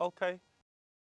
Okay.